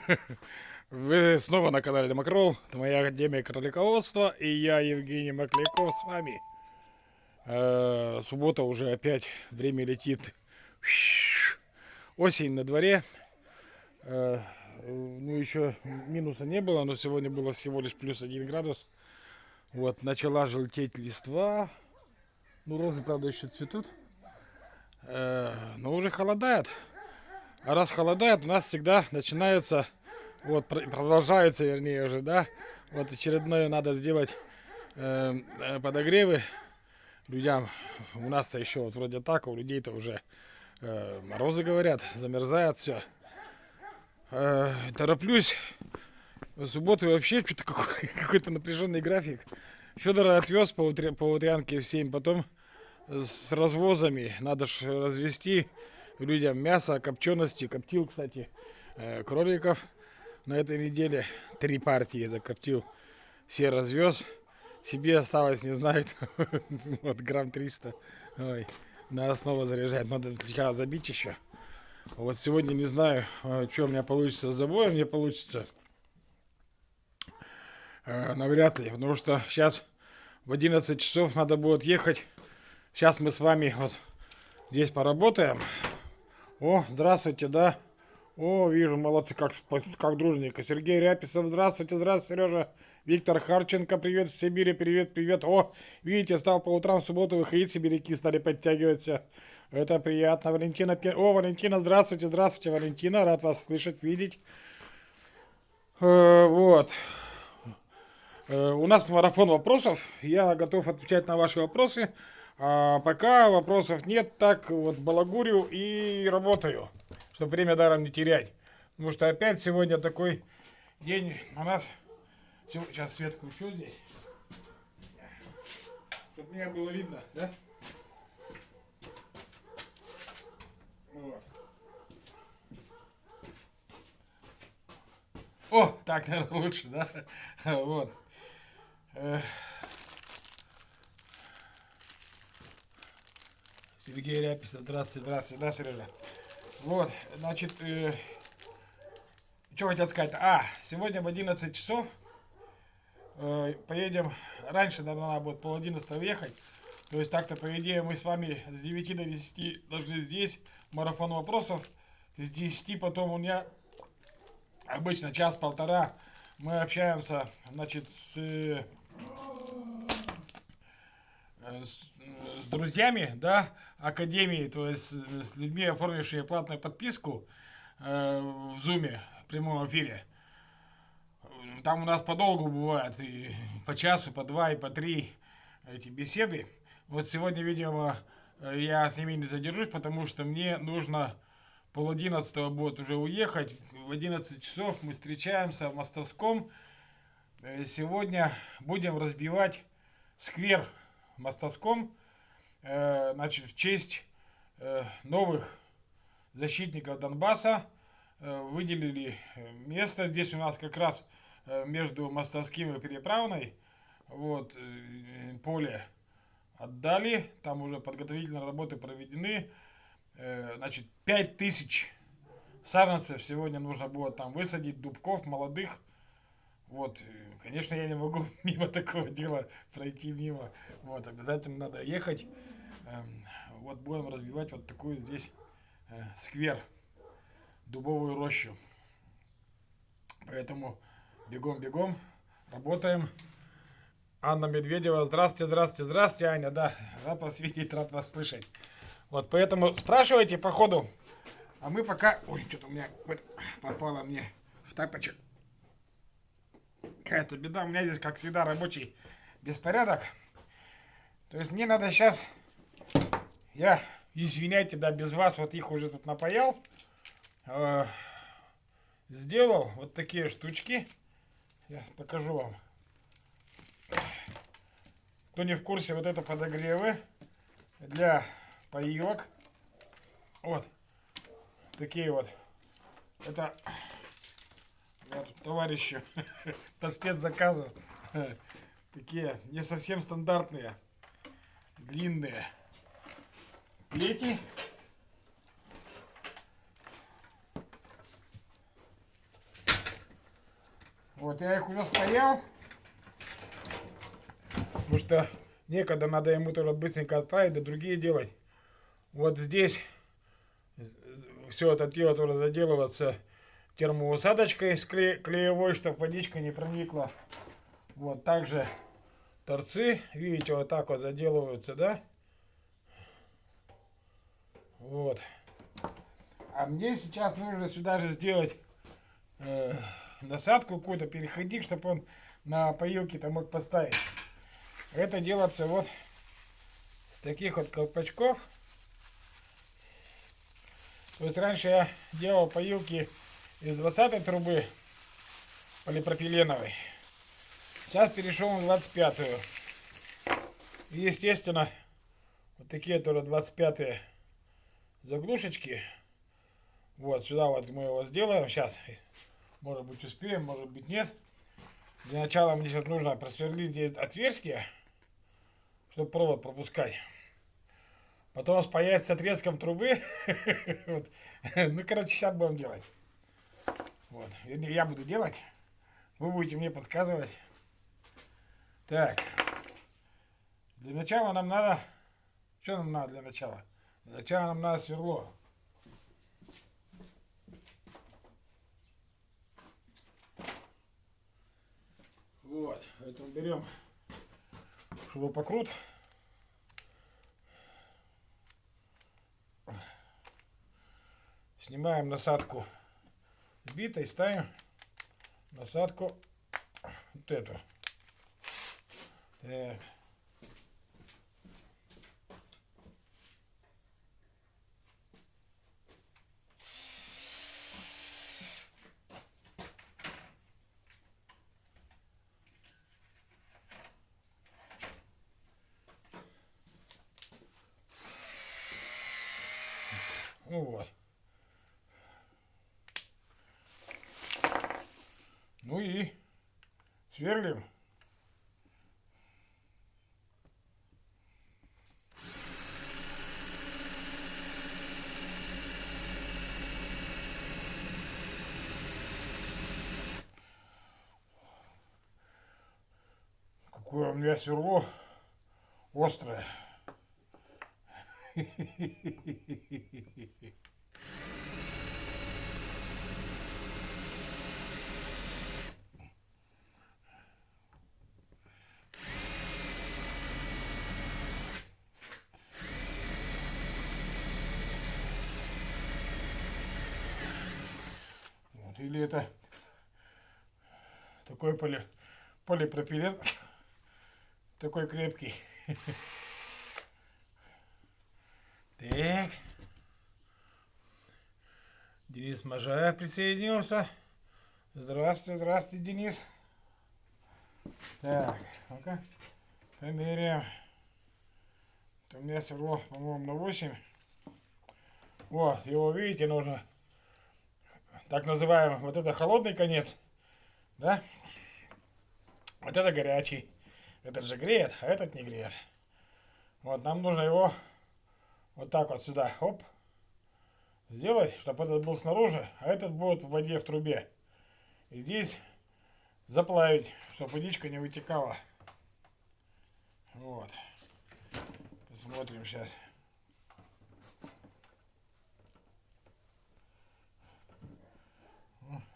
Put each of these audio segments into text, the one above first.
Вы снова на канале Демокрол, это моя Академия Кролиководства, и я, Евгений Макляков, с вами. Э, суббота уже опять, время летит. Осень на дворе. Э, ну, еще минуса не было, но сегодня было всего лишь плюс один градус. Вот, начала желтеть листва. Ну, розы, правда, еще цветут. Э, но уже холодает. А раз холодает, у нас всегда начинается, вот продолжаются, вернее уже, да, вот очередное надо сделать э, э, подогревы людям. У нас-то еще вот вроде так, а у людей-то уже э, морозы говорят, замерзает все. Э, тороплюсь. В субботу вообще что-то какой- какой-то напряженный график. Федора отвез по, утря- по утрянке в 7, потом с развозами надо ж развести людям мясо, копчености. Коптил, кстати, э, кроликов на этой неделе. Три партии закоптил. Все развез. Себе осталось, не знаю, вот грамм 300. Ой, надо снова заряжать. Надо сейчас забить еще. Вот сегодня не знаю, э, что у меня получится с забоем. Не получится. Э, Навряд ли, потому что сейчас в 11 часов надо будет ехать. Сейчас мы с вами вот здесь поработаем. О, здравствуйте, да. О, вижу, молодцы, как, как дружненько. Сергей Ряписов, здравствуйте, здравствуйте, Сережа. Виктор Харченко, привет в Сибири, привет, привет. О, видите, стал по утрам в субботу выходить, сибиряки стали подтягиваться. Это приятно. Валентина, о, Валентина, здравствуйте, здравствуйте, Валентина, рад вас слышать, видеть. Э, вот. Э, у нас марафон вопросов. Я готов отвечать на ваши вопросы. А пока вопросов нет, так вот балагурю и работаю, чтобы время даром не терять. Потому что опять сегодня такой день у нас... Сейчас свет включу здесь. Чтобы меня было видно, да? Вот. О, так, наверное, лучше, да? Вот. Сергей Ряписов, здравствуйте, здравствуйте, да, Сережа? Вот, значит, э, что хотел сказать? А, сегодня в 11 часов э, поедем, раньше, наверное, надо будет пол 11 ехать, то есть так-то, по идее, мы с вами с 9 до 10 должны здесь, марафон вопросов, с 10 потом у меня обычно час-полтора мы общаемся, значит, с, э, с, с друзьями, да, академии, то есть с, людьми, оформившими платную подписку э, в зуме, в прямом эфире. Там у нас подолгу бывает, и по часу, по два, и по три эти беседы. Вот сегодня, видимо, э, я с ними не задержусь, потому что мне нужно пол одиннадцатого будет уже уехать. В 11 часов мы встречаемся в Мостовском. Э, Сегодня будем разбивать сквер в Мостовском. Э, Значит, в честь э, новых защитников Донбасса э, выделили место. Здесь у нас как раз между Мостовским и Переправной. Вот, поле отдали. Там уже подготовительные работы проведены. Значит, 5000 саженцев сегодня нужно было там высадить, дубков молодых. Вот, конечно, я не могу мимо такого дела пройти мимо. Вот, обязательно надо ехать. Эм, Вот будем разбивать вот такую здесь э, сквер, дубовую рощу. Поэтому бегом-бегом, работаем. Анна Медведева, здравствуйте, здравствуйте, здравствуйте, Аня, да, рад вас видеть, рад вас слышать. Вот, поэтому спрашивайте по ходу, а мы пока... Ой, что-то у меня попало мне в тапочек. Какая-то беда, у меня здесь, как всегда, рабочий беспорядок. То есть мне надо сейчас... Я, извиняйте, да, без вас вот их уже тут напаял. Э, Сделал вот такие штучки. Я покажу вам. Кто не в курсе, вот это подогревы для поилок. Вот. Такие вот. Это товарищу по спецзаказу. Такие не совсем стандартные. Длинные плети. Вот я их уже спаял. Потому что некогда надо ему тоже быстренько отправить, да другие делать. Вот здесь все это дело тоже заделываться термоусадочкой с кле клеевой, чтобы водичка не проникла. Вот также торцы, видите, вот так вот заделываются, да? Вот. А мне сейчас нужно сюда же сделать э, насадку какую-то, переходник, чтобы он на поилке-то мог поставить. Это делается вот с таких вот колпачков. То есть раньше я делал поилки из 20 трубы полипропиленовой. Сейчас перешел на 25-ю. И естественно, вот такие тоже 25 заглушечки. Вот, сюда вот мы его сделаем. Сейчас, может быть, успеем, может быть, нет. Для начала мне сейчас нужно просверлить здесь отверстие, чтобы провод пропускать. Потом спаять с отрезком трубы. Ну, короче, сейчас будем делать. Вот. Вернее, я буду делать. Вы будете мне подсказывать. Так. Для начала нам надо... Что нам надо для начала? Для начала нам надо сверло. Вот. Поэтому берем шурупокрут. Снимаем насадку битой, ставим насадку вот эту. Так. Ну вот. Ну и сверлим. Какое у меня сверло острое. Или это такой поли, полипропилен, такой крепкий. Так. Денис Можаев присоединился. Здравствуйте, здравствуйте, Денис. Так, ну-ка, померяем. У меня сверло, по-моему, на 8. О, его, видите, нужно так называемый, вот это холодный конец, да? Вот это горячий. Этот же греет, а этот не греет. Вот, нам нужно его вот так вот сюда, оп, сделать, чтобы этот был снаружи, а этот будет в воде в трубе. И здесь заплавить, чтобы водичка не вытекала. Вот. Посмотрим сейчас.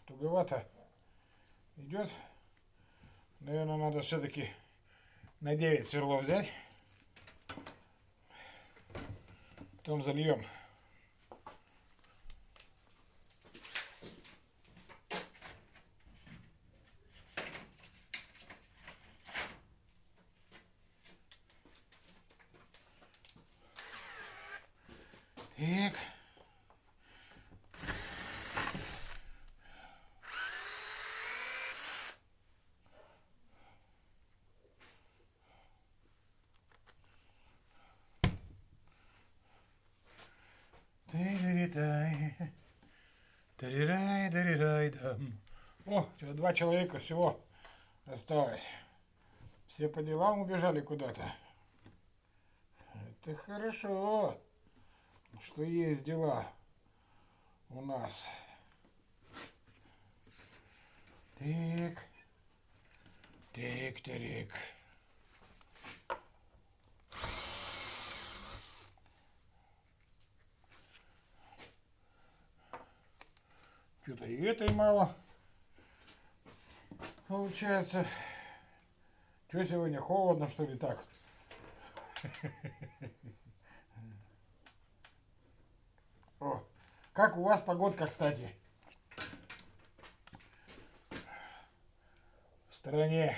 Туговато идет. Наверное, надо все-таки на 9 сверлов взять. Потом зальем. Так. Тырырыдай. Тырырай, тырырай, дам. О, сейчас два человека всего осталось. Все по делам убежали куда-то. Это хорошо, что есть дела у нас. Так. Тырик, тырик. Что-то и этой мало. Получается. Что сегодня холодно, что ли, так? О, как у вас погодка, кстати? В стороне.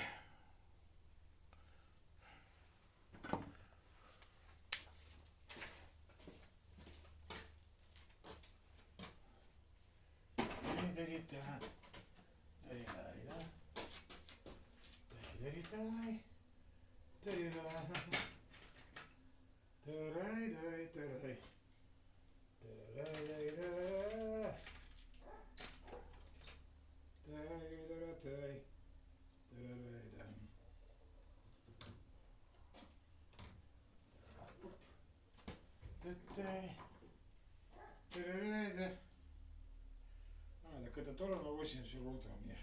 А, так это тоже на 80 вольт у меня.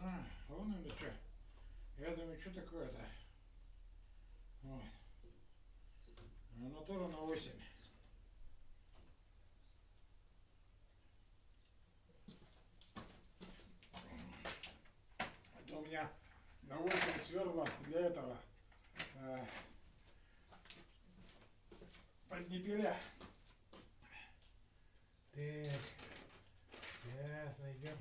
А, вон оно что. Я думаю, что такое-то? Вот. Оно тоже на 8. Это у меня на 8 сверла для этого. Э, Поднепеля. Так. Сейчас найдем.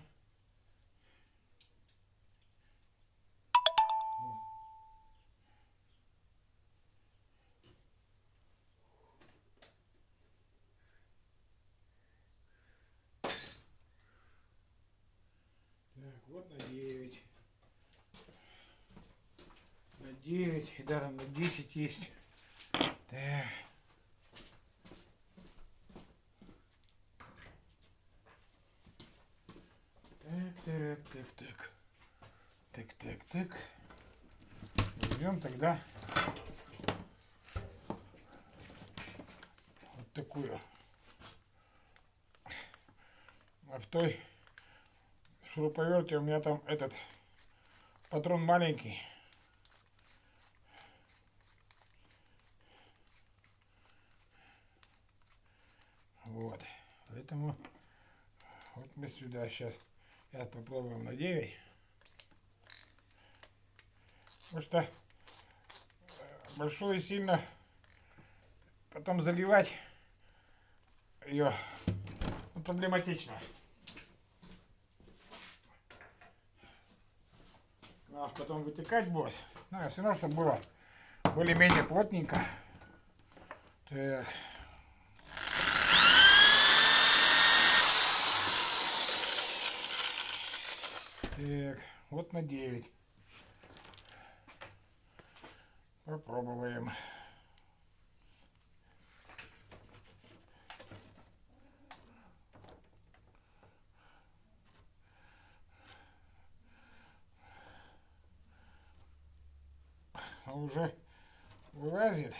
Так, вот на 9. На 9 и даже на 10 есть. Так. Так, так, так. Так, так, так. Возьмем тогда вот такую. А в той шуруповерте у меня там этот патрон маленький. Вот. Поэтому вот мы сюда сейчас. Сейчас попробуем на 9. Потому что э, большую сильно потом заливать ее ну, проблематично. Ну, а потом вытекать будет. Ну, все равно, чтобы было более-менее плотненько. Так. Так, вот на 9. Попробуем. Уже вылазит.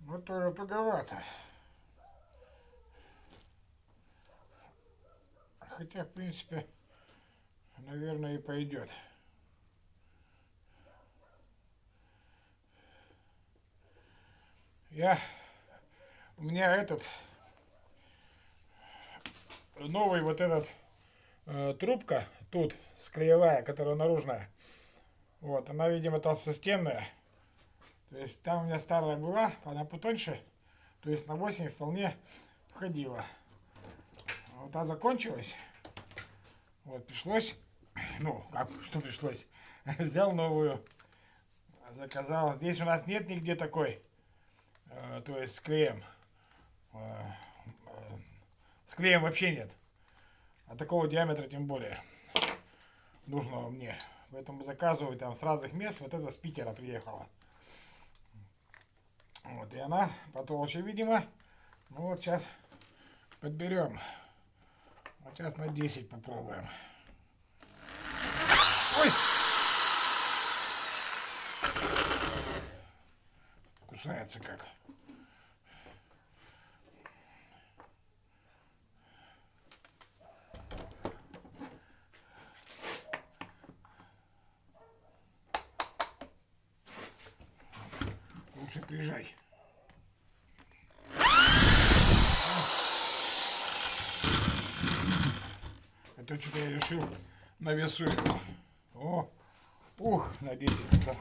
Но тоже туговато. Хотя, в принципе, наверное, и пойдет. Я, у меня этот, новый вот этот э, трубка тут, склеевая, которая наружная. Вот, она, видимо, толстостенная. То есть там у меня старая была, она потоньше. То есть на 8 вполне входила. Вот она закончилась. Вот, пришлось ну, как, что пришлось, взял новую, заказал. Здесь у нас нет нигде такой, э, то есть с клеем. Э, э, с вообще нет. А такого диаметра тем более нужного мне. Поэтому заказываю там с разных мест. Вот это с Питера приехала. Вот, и она потолще, видимо. Ну вот сейчас подберем. Вот сейчас на 10 попробуем. знается как. Лучше приезжай. Это что-то я решил на весу его. О, ух, надеюсь, это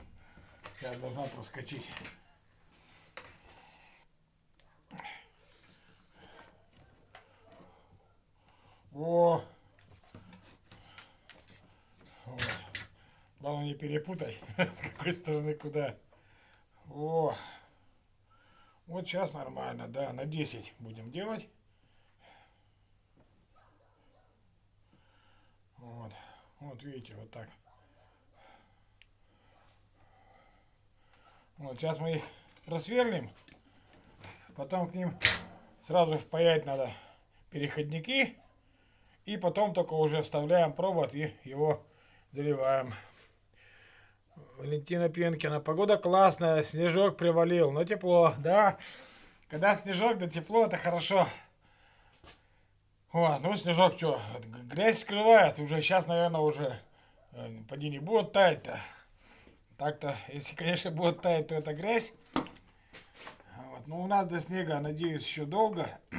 я должна проскочить. О! Главное не перепутай, с какой стороны куда. О! Вот сейчас нормально, да, на 10 будем делать. Вот, вот видите, вот так. Вот сейчас мы их просверлим, потом к ним сразу впаять надо переходники. И потом только уже вставляем провод и его заливаем. Валентина Пенкина. Погода классная, снежок привалил, но тепло, да. Когда снежок, да тепло, это хорошо. О, ну снежок что, грязь скрывает, уже сейчас, наверное, уже э, поди не будет таять-то. Так-то, если, конечно, будет таять, то это грязь. Вот. Но у нас до снега, надеюсь, еще долго.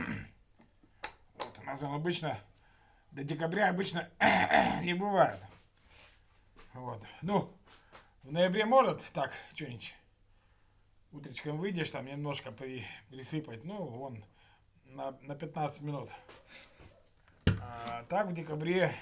Вот, у нас он обычно до декабря обычно не бывает. Вот. Ну, в ноябре может так что-нибудь утречком выйдешь, там немножко при, присыпать, ну, вон, на, на 15 минут. А так в декабре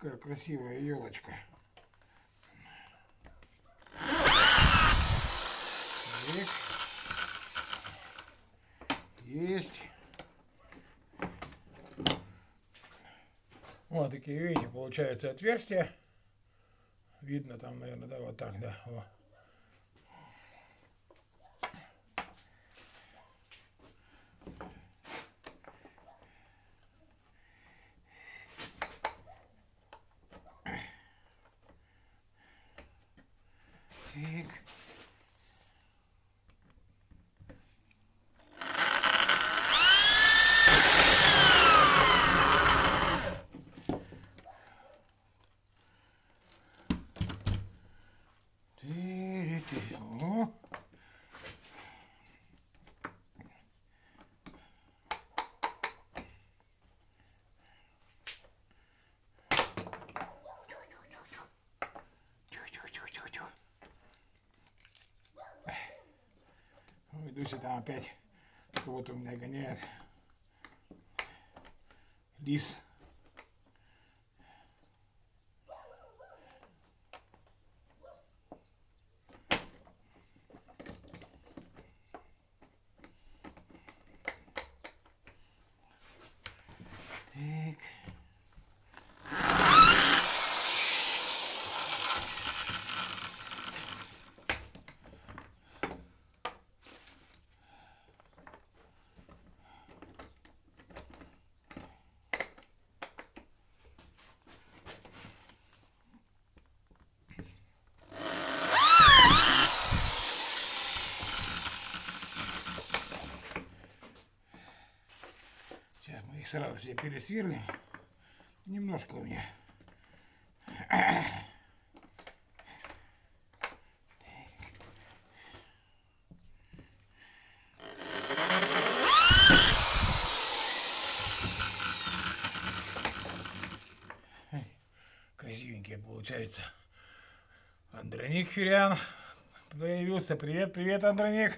Какая красивая елочка. Есть. Вот такие, видите, получается отверстия. Видно там, наверное, да, вот так, да. Вот. Дуся там опять кого-то у меня гоняет. Лис. Сразу все пересверлим. Немножко у меня. Красивенькие получается. Андроник Ферян появился. Привет, привет, Андроник.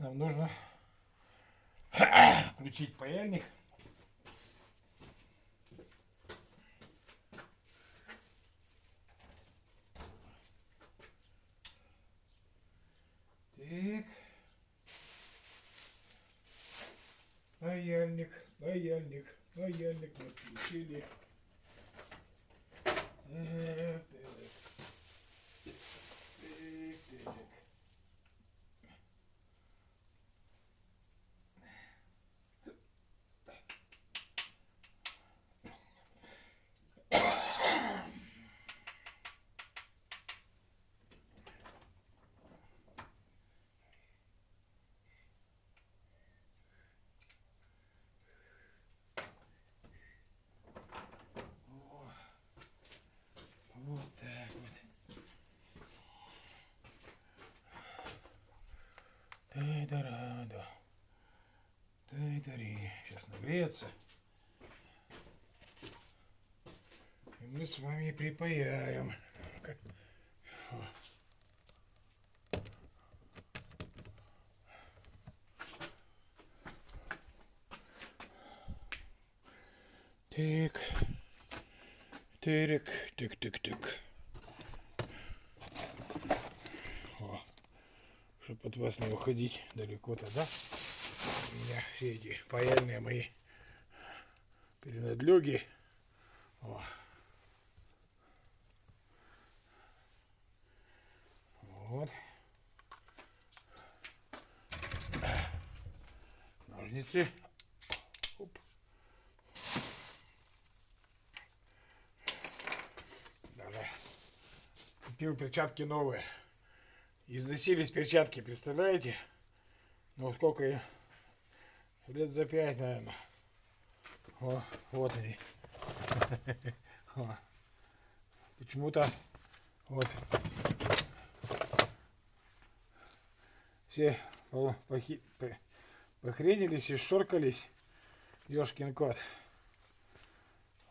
Нам нужно включить. Паяльник, паяльник, паяльник мы включили. Э, так. Так, так. Вот так вот. Тай-да-ра-да. Тай-дари. Нагреется. И мы с вами припаяем. Так. Тырик, тык-тык-тык. О, чтоб от вас не уходить далеко-то, да? Меня все эти паяльные мои перенадлеги. Вот. Ножницы. Оп. Даже купил перчатки новые. Износились перчатки, представляете? Ну сколько я? Лет за пять, наверное. О, вот они. Почему-то вот все похренились и шоркались. Ёшкин кот.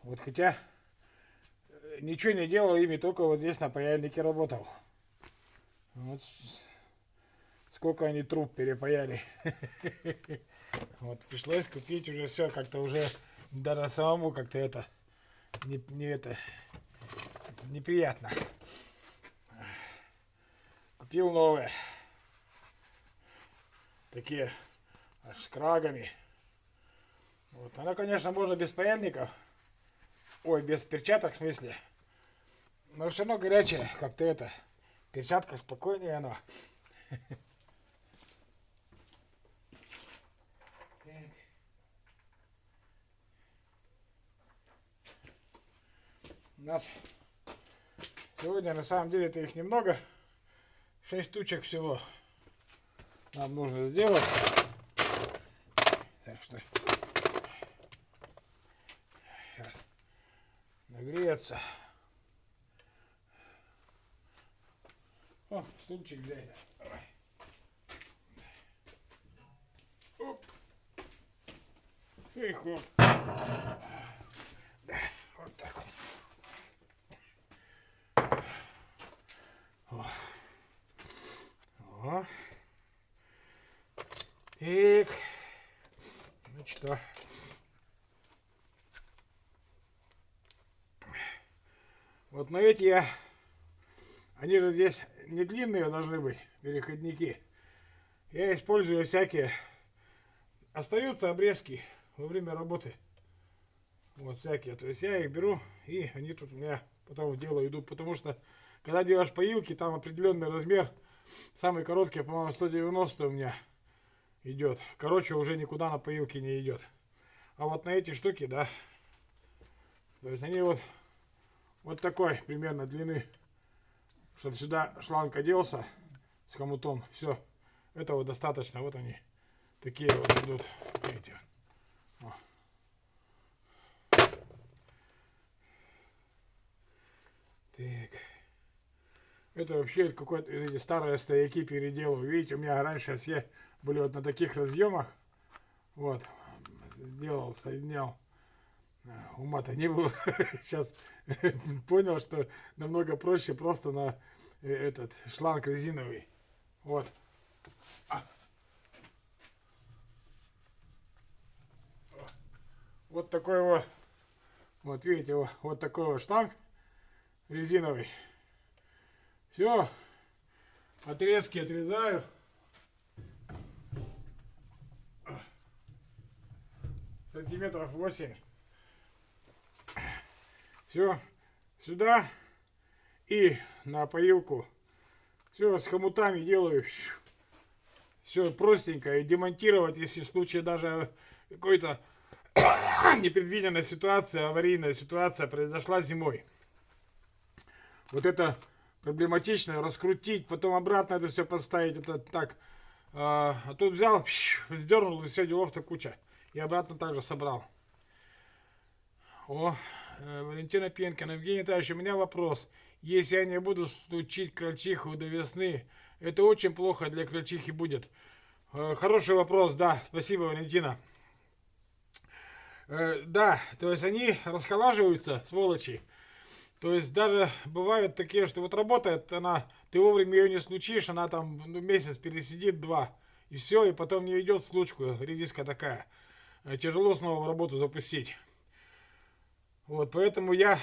Вот хотя э, ничего не делал ими, только вот здесь на паяльнике работал. Вот сколько они труб перепаяли. Вот пришлось купить уже все, как-то уже даже самому как-то это не, не это неприятно. Купил новые. Такие аж с крагами. Вот. Она, конечно, можно без паяльников. Ой, без перчаток в смысле. Но все равно горячая, как-то это. В перчатках спокойнее оно. нас сегодня на самом деле это их немного. Шесть штучек всего нам нужно сделать. Так что сейчас нагреется. О, стульчик взять. Давай. Оп. И хоп. Да, вот так вот. О. О. Так. Ну что? На эти я... Они же здесь не длинные должны быть, переходники. Я использую всякие... Остаются обрезки во время работы. Вот всякие. То есть я их беру, и они тут у меня потом в дело идут. Потому что, когда делаешь поилки, там определенный размер. Самый короткий, по-моему, 190 у меня идет. Короче, уже никуда на поилке не идет. А вот на эти штуки, да. То есть они вот, вот такой примерно длины. Чтобы сюда шланг оделся с хомутом. Все. Этого достаточно. Вот они. Такие вот идут. Видите. Так. Это вообще какой-то из этих старые стояки переделал. Видите, у меня раньше все были вот на таких разъемах. Вот. Сделал, соединял. Ума-то не было. Сейчас понял, что намного проще просто на э, этот шланг резиновый. Вот. А. Вот такой вот. Вот видите, вот, такой вот шланг резиновый. Все. Отрезки отрезаю. сантиметров 8. Все, сюда и на поилку. Все, с хомутами делаю. Все простенько. И демонтировать, если в случае даже какой-то непредвиденная ситуация, аварийная ситуация произошла зимой. Вот это проблематично, раскрутить, потом обратно это все поставить, это так. А, а тут взял, сдернул, и все, делов-то куча. И обратно также собрал. О, Валентина Пенкина, Евгений Витальевич, у меня вопрос. Если я не буду стучить крольчиху до весны, это очень плохо для крольчихи будет. Э, хороший вопрос, да, спасибо, Валентина. Э, да, то есть они расхолаживаются, сволочи. То есть даже бывают такие, что вот работает она, ты вовремя ее не случишь, она там ну, месяц пересидит, два, и все, и потом не идет случку, редиска такая. Э, тяжело снова в работу запустить. Вот, поэтому я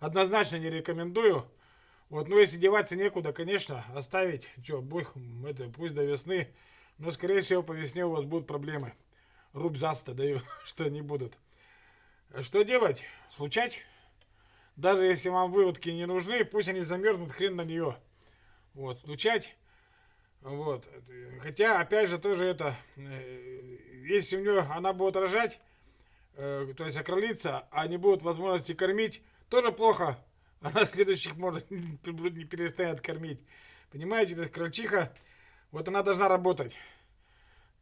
однозначно не рекомендую. Вот, ну если деваться некуда, конечно, оставить, что, бог, это, пусть до весны, но скорее всего по весне у вас будут проблемы. Рубь заста даю, что не будут. Что делать? Случать? Даже если вам выводки не нужны, пусть они замерзнут, хрен на нее. Вот, стучать. Вот. Хотя, опять же, тоже это, э, если у нее она будет рожать, э, то есть окролиться, а не будут возможности кормить, тоже плохо. Она следующих может не перестанет кормить. Понимаете, это крольчиха, вот она должна работать.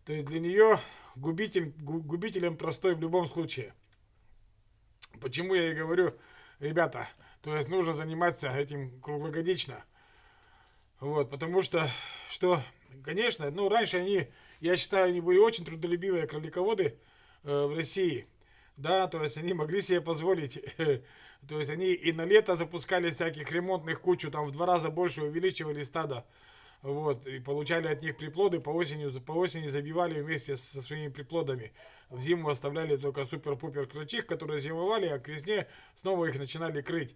То есть для нее губитель, губителем простой в любом случае. Почему я и говорю, ребята, то есть нужно заниматься этим круглогодично. Вот, потому что, что, конечно, ну, раньше они, я считаю, они были очень трудолюбивые кролиководы э, в России. Да, то есть они могли себе позволить, то есть они и на лето запускали всяких ремонтных кучу, там в два раза больше увеличивали стадо. Вот, и получали от них приплоды, по осени, по осени забивали вместе со своими приплодами. В зиму оставляли только супер-пупер крольчих, которые зимовали, а к весне снова их начинали крыть.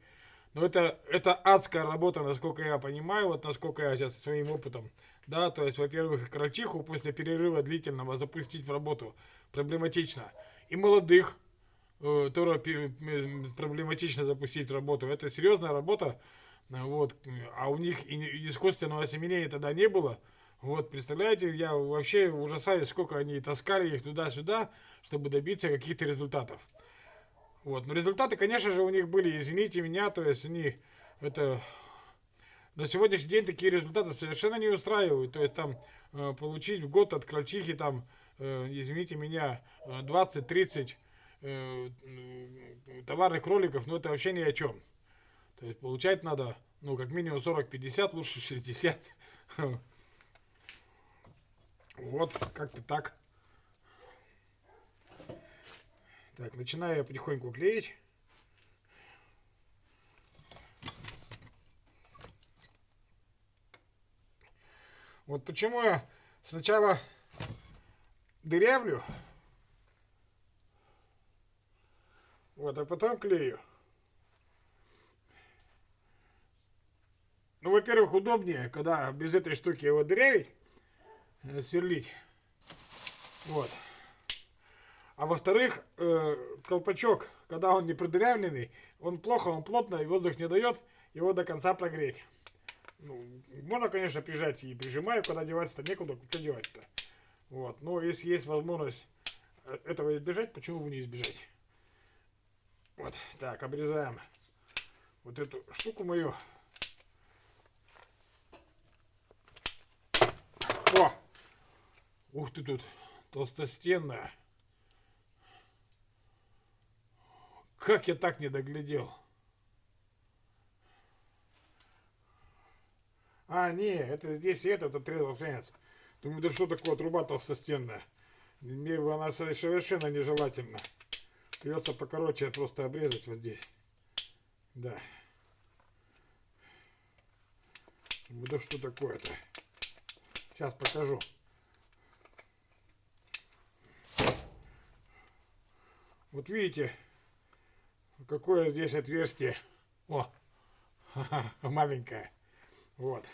Но это, это адская работа, насколько я понимаю, вот насколько я сейчас своим опытом. Да, то есть, во-первых, крольчиху после перерыва длительного запустить в работу проблематично. И молодых э, тоже проблематично запустить работу. Это серьезная работа, вот, а у них искусственного осеменения тогда не было. Вот, представляете, я вообще ужасаюсь, сколько они таскали их туда-сюда, чтобы добиться каких-то результатов. Вот, но результаты, конечно же, у них были, извините меня, то есть они, это, на сегодняшний день такие результаты совершенно не устраивают. То есть там э, получить в год от крольчихи там, э, извините меня, 20-30 э, товарных кроликов, ну это вообще ни о чем. То есть получать надо, ну, как минимум 40-50, лучше 60. Вот, как-то так. Так, начинаю я потихоньку клеить. Вот почему я сначала дырявлю, вот, а потом клею. Ну, во-первых, удобнее, когда без этой штуки его дырявить, э, сверлить. Вот. А во-вторых, э, колпачок, когда он не продырявленный, он плохо, он плотно, и воздух не дает его до конца прогреть. Ну, можно, конечно, прижать и прижимаю, когда деваться-то некуда, куда девать-то. Вот. Но если есть возможность э, этого избежать, почему бы не избежать? Вот. Так, обрезаем вот эту штуку мою. О! Ух ты тут, толстостенная. Как я так не доглядел? А, не, это здесь этот отрезал конец. Думаю, да что такое труба толстостенная? Мне она совершенно нежелательна. Придется покороче просто обрезать вот здесь. Да. Да что такое-то? Сейчас покажу. Вот видите, какое здесь отверстие. О, маленькое. Вот.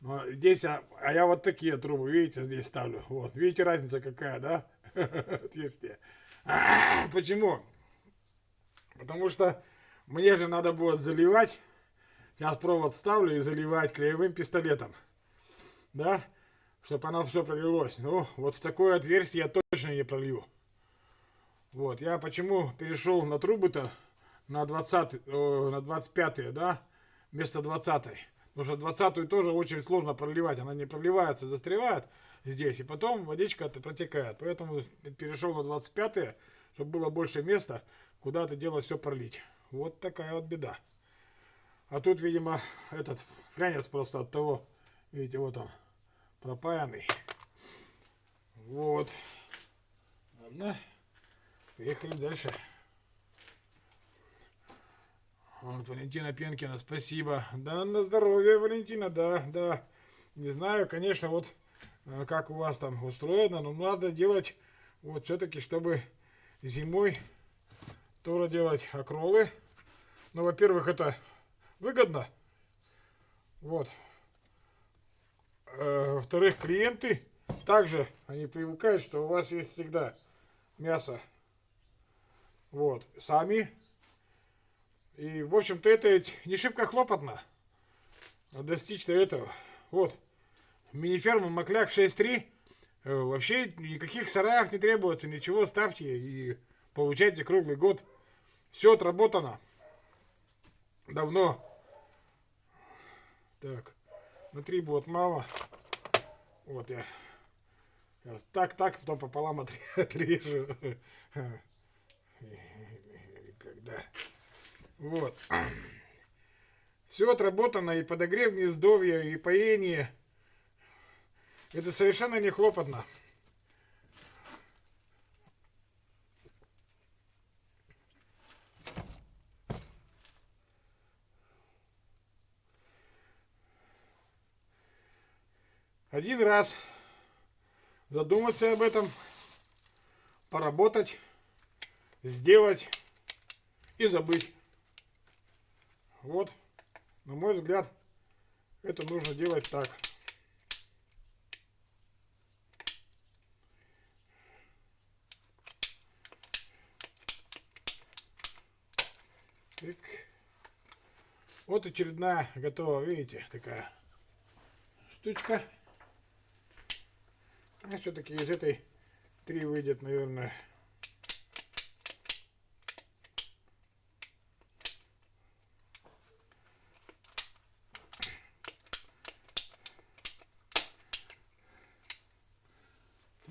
Но здесь, а, а я вот такие трубы, видите, здесь ставлю. Вот, видите разница какая, да? отверстие. Почему? Потому что мне же надо будет заливать. Сейчас провод ставлю и заливать краевым пистолетом. Да? Чтобы оно все пролилось. Ну, вот в такое отверстие я точно не пролью. Вот, я почему перешел на трубы-то на 20, на 25, да, вместо 20. Потому что 20 тоже очень сложно проливать. Она не проливается, застревает здесь. И потом водичка протекает. Поэтому перешел на 25, чтобы было больше места, куда это дело все пролить. Вот такая вот беда. А тут, видимо, этот флянец просто от того, видите, вот он, пропаянный. Вот. Ладно. Поехали дальше. Вот, Валентина Пенкина, спасибо. Да, на здоровье, Валентина, да, да. Не знаю, конечно, вот как у вас там устроено, но надо делать вот все-таки, чтобы зимой тоже делать окролы. Ну, во-первых, это выгодно. Вот. Э, Во-вторых, клиенты также, они привыкают, что у вас есть всегда мясо вот, сами. И, в общем-то, это не шибко хлопотно достичь до этого. Вот, мини-ферма Макляк 6.3. Э, вообще никаких сараев не требуется, ничего ставьте и получайте круглый год. Все отработано. Давно. Так, внутри будет мало. Вот я. Так, так, потом пополам отрежу. Когда. Вот. Все отработано, и подогрев гнездовья, и поение. Это совершенно не хлопотно. Один раз задуматься об этом, поработать сделать и забыть. Вот, на мой взгляд, это нужно делать так. Вот очередная готова, видите, такая штучка. Все-таки из этой три выйдет, наверное,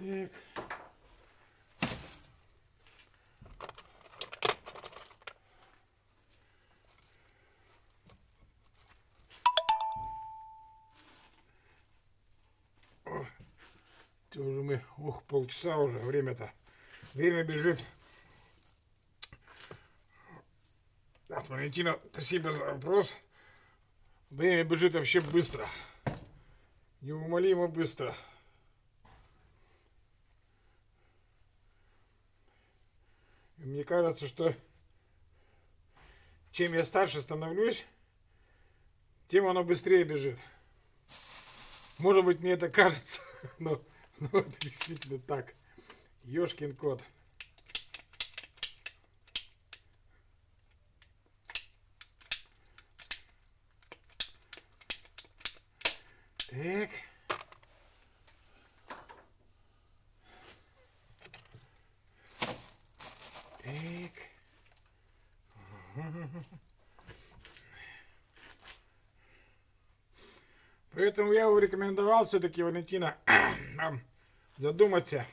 Так. Это уже мы, полчаса уже, время-то. Время бежит. Вот, Валентина, спасибо за вопрос. Время бежит вообще быстро. Неумолимо быстро. Мне кажется, что чем я старше становлюсь, тем оно быстрее бежит. Может быть, мне это кажется, но, но это действительно так. Ёшкин кот. Так. Так. Поэтому я бы рекомендовал все-таки, Валентина, задуматься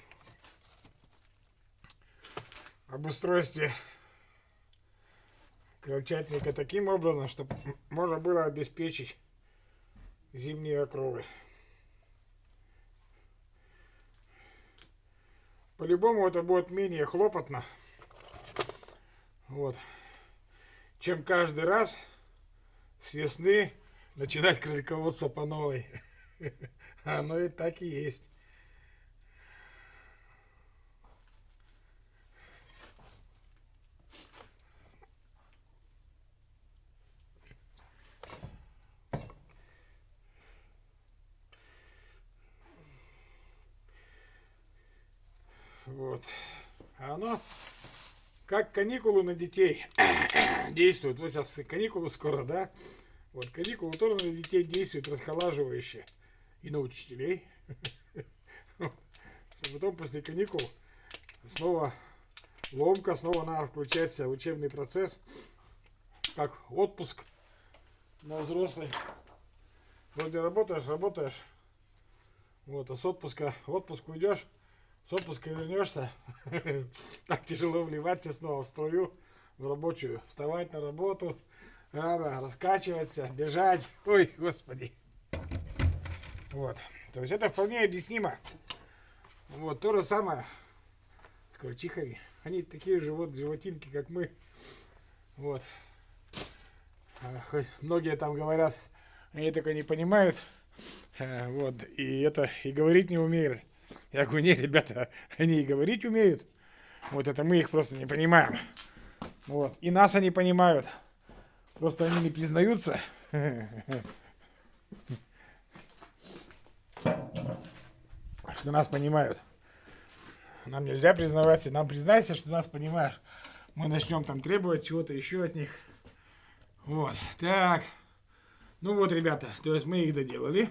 об устройстве крольчатника таким образом, чтобы можно было обеспечить зимние окровы. По-любому это будет менее хлопотно. Вот. Чем каждый раз с весны начинать кролиководство по новой. Оно и так и есть. Вот. А оно как каникулы на детей действуют. Вот сейчас каникулы скоро, да? Вот каникулы тоже на детей действуют расхолаживающе. И на учителей. Что потом после каникул снова ломка, снова надо включаться в учебный процесс. Как отпуск на взрослый. Вроде работаешь, работаешь. Вот, а с отпуска в отпуск уйдешь, с отпуска вернешься. Так тяжело вливаться снова в струю, в рабочую. Вставать на работу, рано раскачиваться, бежать. Ой, господи. Вот. То есть это вполне объяснимо. Вот, то же самое с крольчихами. Они такие же вот животинки, как мы. Вот. А, многие там говорят, они только не понимают. А, вот. И это, и говорить не умеют. Я говорю, не, ребята, они и говорить умеют. Вот это мы их просто не понимаем. Вот. И нас они понимают. Просто они не признаются. Что нас понимают. Нам нельзя признаваться. Нам признайся, что нас понимаешь. Мы начнем там требовать чего-то еще от них. Вот. Так. Ну вот, ребята, то есть мы их доделали.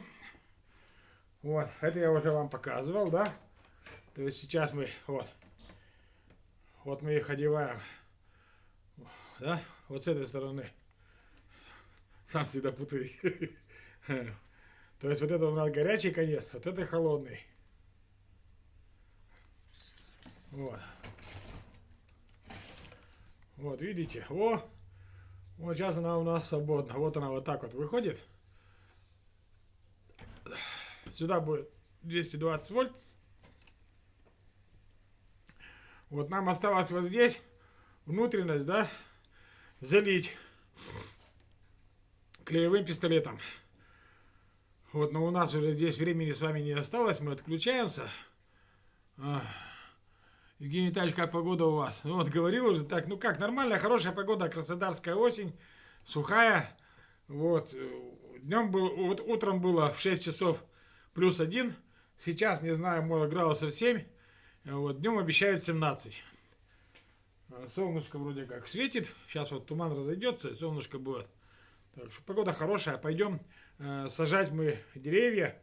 Вот. Это я уже вам показывал, да? То есть сейчас мы, вот. Вот мы их одеваем. Да? Вот с этой стороны. Сам всегда путаюсь. То есть вот это у нас горячий конец, вот это холодный. Вот. Вот, видите? О! Вот сейчас она у нас свободна. Вот она вот так вот выходит. Сюда будет 220 вольт. Вот нам осталось вот здесь внутренность, да, залить клеевым пистолетом. Вот, но у нас уже здесь времени с вами не осталось, мы отключаемся. Евгений Витальевич, как погода у вас? Ну вот, говорил уже так, ну как, нормальная, хорошая погода, краснодарская осень, сухая. Вот, днем был, вот утром было в 6 часов плюс 1, сейчас, не знаю, может градусов 7, вот, днем обещают 17. А, солнышко вроде как светит, сейчас вот туман разойдется, солнышко будет. Так что погода хорошая, пойдем э, сажать мы деревья.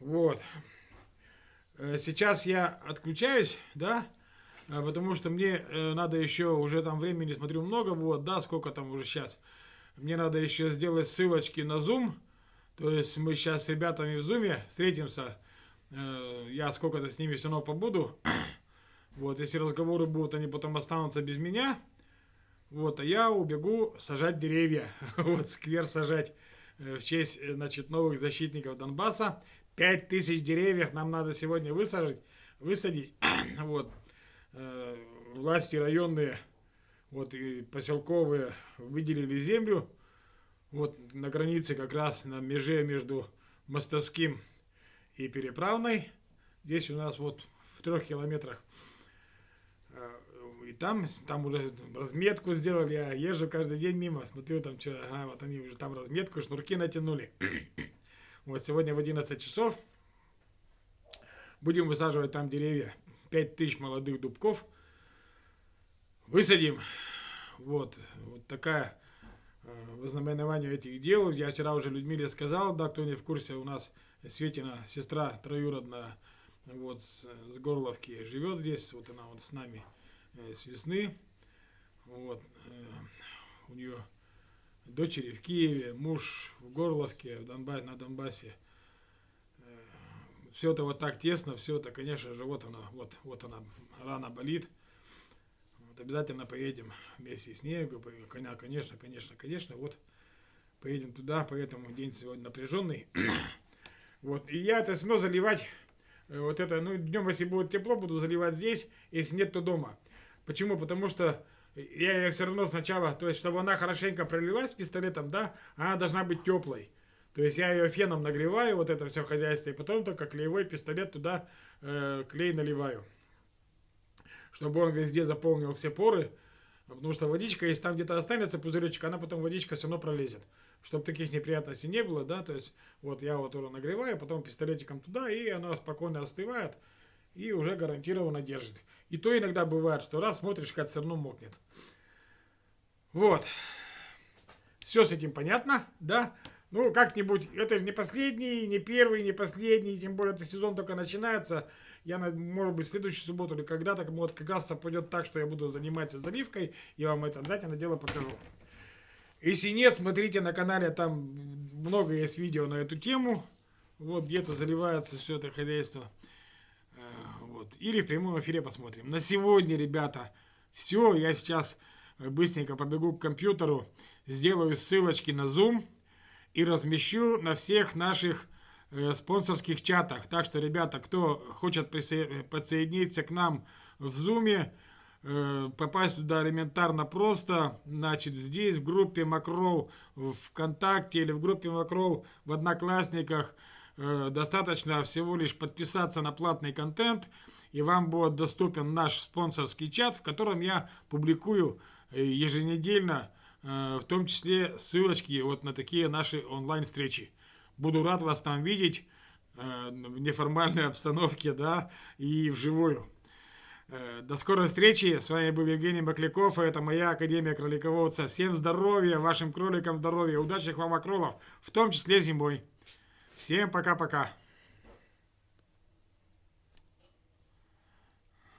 Вот. Э, сейчас я отключаюсь, да, э, потому что мне э, надо еще, уже там времени, смотрю, много вот, да, сколько там уже сейчас. Мне надо еще сделать ссылочки на Zoom, то есть мы сейчас с ребятами в Zoom встретимся, э, я сколько-то с ними все равно побуду. Вот, если разговоры будут, они потом останутся без меня. Вот, а я убегу сажать деревья, вот, сквер сажать э, в честь, э, значит, новых защитников Донбасса. Пять тысяч деревьев нам надо сегодня высажать, высадить. вот, власти районные, вот, и поселковые выделили землю, вот, на границе как раз на меже между Мостовским и Переправной. Здесь у нас вот в трех километрах и там, там уже разметку сделали, я езжу каждый день мимо, смотрю там, что, ага, вот они уже там разметку, шнурки натянули. вот сегодня в 11 часов будем высаживать там деревья, 5000 молодых дубков, высадим. Вот, вот такая э, вознаменование этих дел. Я вчера уже Людмиле сказал, да, кто не в курсе, у нас Светина, сестра троюродная, вот, с, с Горловки, живет здесь, вот она вот с нами Э, с весны. Вот. Э, у нее дочери в Киеве, муж в Горловке, в Донбассе, на Донбассе. Э, все это вот так тесно, все это, конечно же, вот она, вот, вот она, рана болит. Обязательно поедем вместе с ней. Конечно, конечно, конечно, вот поедем туда, поэтому день сегодня напряженный. Вот, и я это снова заливать, вот это, ну, днем, если будет тепло, буду заливать здесь, если нет, то дома. Почему? Потому что я ее все равно сначала, то есть, чтобы она хорошенько пролилась пистолетом, да, она должна быть теплой. То есть я ее феном нагреваю, вот это все хозяйство, и потом только клеевой пистолет туда э, клей наливаю. Чтобы он везде заполнил все поры, потому что водичка, если там где-то останется пузыречек, она потом водичка все равно пролезет. Чтобы таких неприятностей не было, да, то есть вот я вот его нагреваю, потом пистолетиком туда, и оно спокойно остывает, и уже гарантированно держит. И то иногда бывает, что раз смотришь, как все равно мокнет. Вот. Все с этим понятно, да? Ну, как-нибудь, это не последний, не первый, не последний, тем более этот сезон только начинается. Я, может быть, в следующую субботу или когда-то, вот как раз пойдет так, что я буду заниматься заливкой, я вам это обязательно дело покажу. Если нет, смотрите на канале, там много есть видео на эту тему. Вот где-то заливается все это хозяйство. Э, вот. Или в прямом эфире посмотрим. На сегодня, ребята, все. Я сейчас быстренько побегу к компьютеру, сделаю ссылочки на Zoom и размещу на всех наших э, спонсорских чатах. Так что, ребята, кто хочет подсоединиться к нам в Zoom, э, попасть туда элементарно просто, значит, здесь в группе Макрол в ВКонтакте или в группе Макрол в Одноклассниках э, достаточно всего лишь подписаться на платный контент, и вам будет доступен наш спонсорский чат, в котором я публикую э, еженедельно в том числе ссылочки вот на такие наши онлайн-встречи. Буду рад вас там видеть э, в неформальной обстановке, да, и вживую. Э, до скорой встречи. С вами был Евгений Макляков, и это моя Академия Кролиководца. Всем здоровья, вашим кроликам здоровья, удачных вам окролов, в том числе зимой. Всем пока-пока.